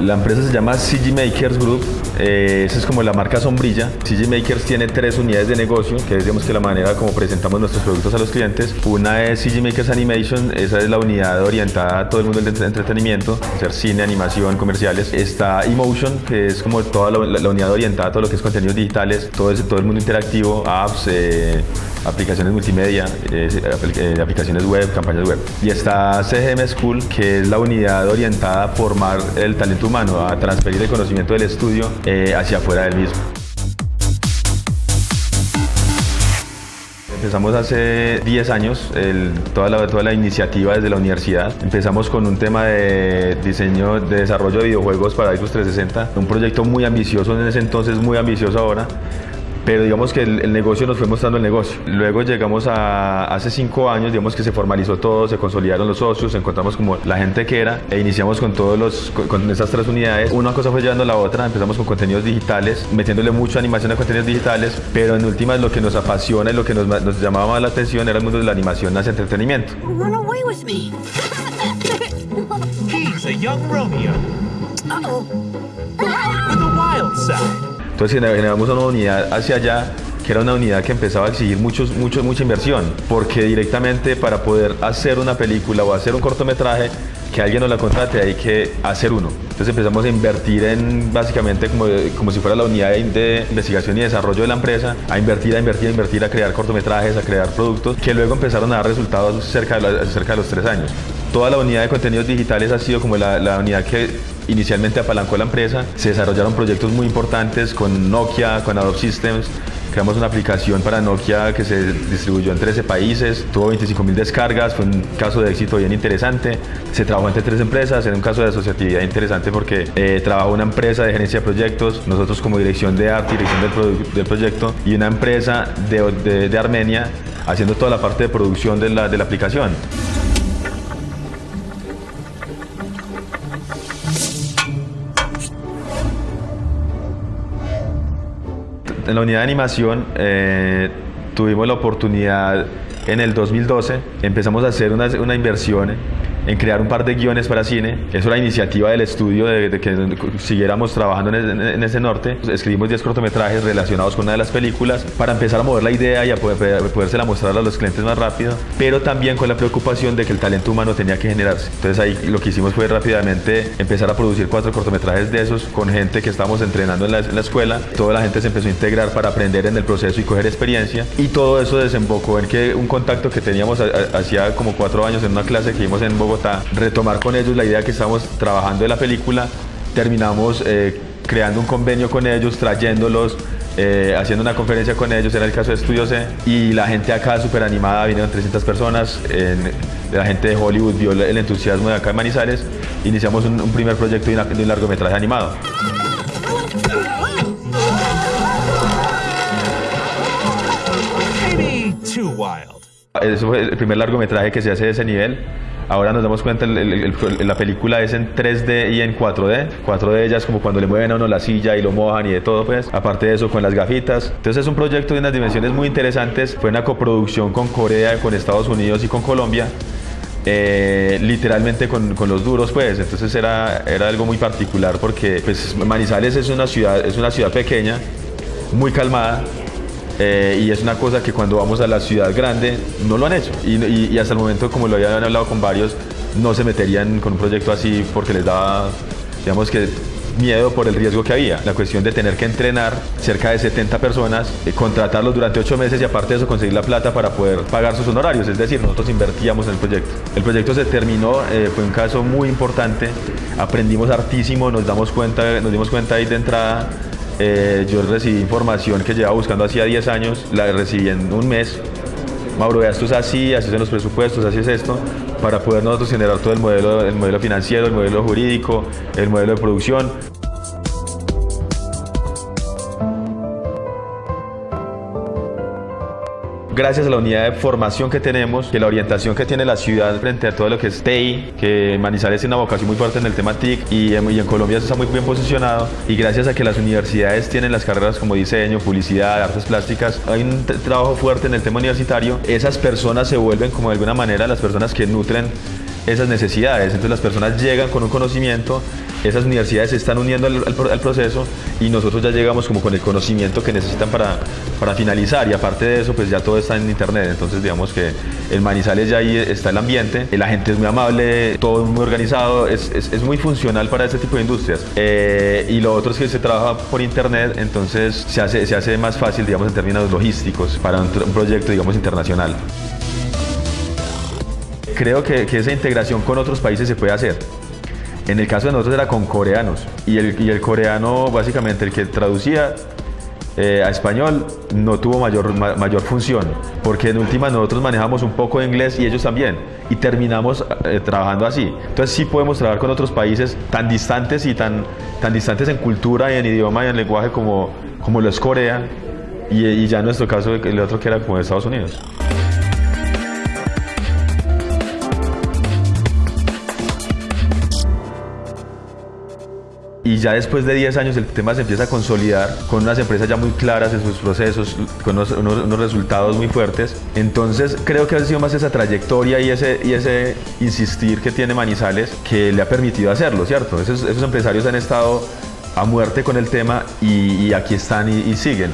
La empresa se llama CG Makers Group, eh, esa es como la marca sombrilla. CG Makers tiene tres unidades de negocio, que es que la manera como presentamos nuestros productos a los clientes. Una es CG Makers Animation, esa es la unidad orientada a todo el mundo del entretenimiento, hacer cine, animación, comerciales. Está Emotion, que es como toda la, la unidad orientada a todo lo que es contenidos digitales, todo, ese, todo el mundo interactivo, apps, eh, aplicaciones multimedia, eh, eh, aplicaciones web, campañas web. Y está CGM School, que es la unidad orientada a formar el talento humano, a transferir el conocimiento del estudio eh, hacia afuera del mismo. Empezamos hace 10 años toda, la, toda la iniciativa desde la universidad. Empezamos con un tema de diseño, de desarrollo de videojuegos para Xbox 360, un proyecto muy ambicioso en ese entonces, muy ambicioso ahora pero digamos que el, negocio nos fue mostrando el negocio. Luego llegamos a hace cinco años, digamos que se formalizó todo, se consolidaron los socios, encontramos como la gente que era e iniciamos con todos los, con, esas tres unidades. Una cosa fue llevando a la otra, empezamos con contenidos digitales, metiéndole mucha animación a contenidos digitales, pero en últimas lo que nos apasiona y lo que nos, nos llamaba más la atención era el mundo de la animación hacia entretenimiento. Run away with me. He's a young Romeo with a wild side. Entonces generamos una unidad hacia allá que era una unidad que empezaba a exigir muchos, mucho, mucha inversión, porque directamente para poder hacer una película o hacer un cortometraje, que alguien nos la contrate hay que hacer uno. Entonces empezamos a invertir en básicamente como, como si fuera la unidad de investigación y desarrollo de la empresa, a invertir, a invertir, a invertir, a crear cortometrajes, a crear productos, que luego empezaron a dar resultados cerca de, cerca de los tres años. Toda la unidad de contenidos digitales ha sido como la, unidad que inicialmente apalancó la empresa. Se desarrollaron proyectos muy importantes con Nokia, con Adobe Systems. Creamos una aplicación para Nokia que se distribuyó en 13 países, tuvo 25 mil descargas, fue un caso de éxito bien interesante. Se trabajó entre tres empresas, era un caso de asociatividad interesante porque eh, trabajó una empresa de gerencia de proyectos, nosotros como dirección de arte dirección del, proyecto, y una empresa de, Armenia haciendo toda la parte de producción de la aplicación. En la unidad de animación eh, tuvimos la oportunidad en el 2012, empezamos a hacer una, una inversión en crear un par de guiones para cine. Eso era iniciativa del estudio de, de que siguiéramos trabajando en, en ese norte. Escribimos 10 cortometrajes relacionados con una de las películas para empezar a mover la idea y a poder, podérsela mostrar a los clientes más rápido, pero también con la preocupación de que el talento humano tenía que generarse. Entonces ahí lo que hicimos fue rápidamente empezar a producir cuatro cortometrajes de esos con gente que estábamos entrenando en la, en la escuela. Toda la gente se empezó a integrar para aprender en el proceso y coger experiencia. Y todo eso desembocó en que un contacto que teníamos hacía como cuatro años en una clase que vimos en Bogotá, retomar con ellos la idea que estábamos trabajando de la película, terminamos eh, creando un convenio con ellos, trayéndolos, eh, haciendo una conferencia con ellos, era el caso de Estudio C, y la gente acá súper animada, vinieron 300 personas, en- la gente de Hollywood vio el entusiasmo de acá en Manizales, iniciamos un, un primer proyecto de, una- de un largometraje animado. Eso fue el primer largometraje que se hace de ese nivel. Ahora nos damos cuenta, la película es en 3D y en 4D. 4D ya es como cuando le mueven a uno la silla y lo mojan y de todo, pues. Aparte de eso, con las gafitas. Entonces es un proyecto de unas dimensiones muy interesantes. Fue una coproducción con Corea, con Estados Unidos y con Colombia. eh, literalmente con, con los duros, pues. Entonces era, era algo muy particular porque pues, Manizales es una ciudad, es una ciudad pequeña, muy calmada. Eh, y es una cosa que cuando vamos a la ciudad grande no lo han hecho. Y, hasta el momento, como lo habían hablado con varios, no se meterían con un proyecto así porque les daba, digamos que, miedo por el riesgo que había. La cuestión de tener que entrenar cerca de 70 personas, eh, contratarlos durante 8 meses y aparte de eso conseguir la plata para poder pagar sus honorarios. Es decir, nosotros invertíamos en el proyecto. El proyecto se terminó, eh, fue un caso muy importante, aprendimos hartísimo, nos, damos cuenta, nos dimos cuenta ahí de entrada eh, yo recibí información que llevaba buscando hacía 10 años, la recibí en un mes. Mauro, esto es así, así son los presupuestos, así es esto, para poder nosotros generar todo el modelo, el modelo financiero, el modelo jurídico, el modelo de producción. Gracias a la unidad de formación que tenemos, que la orientación que tiene la ciudad frente a todo lo que es TI, que Manizales tiene una vocación muy fuerte en el tema TIC y en, y en Colombia está muy bien posicionado, y gracias a que las universidades tienen las carreras como diseño, publicidad, artes plásticas, hay un trabajo fuerte en el tema universitario, esas personas se vuelven como de alguna manera las personas que nutren esas necesidades. Entonces las personas llegan con un conocimiento esas universidades se están uniendo al, proceso y nosotros ya llegamos como con el conocimiento que necesitan para, para finalizar y aparte de eso pues ya todo está en internet, entonces digamos que el Manizales ya ahí está el ambiente, la gente es muy amable, todo muy organizado, es, es, es muy funcional para este tipo de industrias. Eh, y lo otro es que se trabaja por internet, entonces se hace, se hace más fácil digamos en términos logísticos para un, un proyecto digamos internacional. Creo que, que esa integración con otros países se puede hacer. En el caso de nosotros era con coreanos y el, y el coreano básicamente el que traducía eh, a español no tuvo mayor, ma, mayor función porque en última nosotros manejamos un poco de inglés y ellos también y terminamos eh, trabajando así. Entonces sí podemos trabajar con otros países tan distantes y tan, tan distantes en cultura y en idioma y en lenguaje como, como lo es Corea y, y ya en nuestro caso el otro que era como Estados Unidos. Y ya después de 10 años el tema se empieza a consolidar con unas empresas ya muy claras en sus procesos, con unos, resultados muy fuertes. Entonces creo que ha sido más esa trayectoria y ese, y ese insistir que tiene Manizales que le ha permitido hacerlo, ¿cierto? Esos, empresarios han estado a muerte con el tema y, y aquí están y, y, siguen.